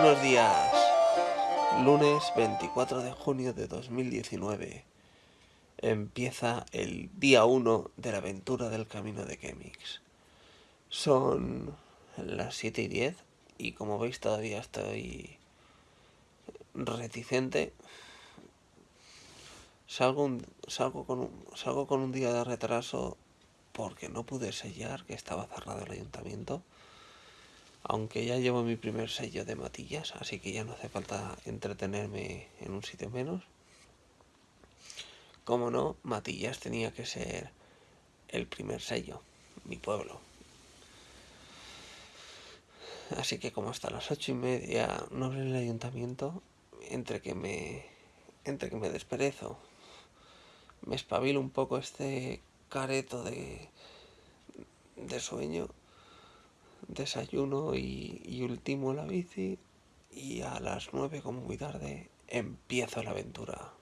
Buenos días. Lunes 24 de junio de 2019. Empieza el día 1 de la aventura del camino de Kemix. Son las 7 y 10 y como veis todavía estoy reticente. Salgo, salgo, con un, salgo con un día de retraso porque no pude sellar que estaba cerrado el ayuntamiento aunque ya llevo mi primer sello de matillas, así que ya no hace falta entretenerme en un sitio menos. Como no, Matillas tenía que ser el primer sello, mi pueblo. Así que como hasta las ocho y media no abre el ayuntamiento, entre que me, entre que me desperezo, me espabilo un poco este careto de, de sueño desayuno y, y ultimo la bici y a las 9 como muy tarde empiezo la aventura.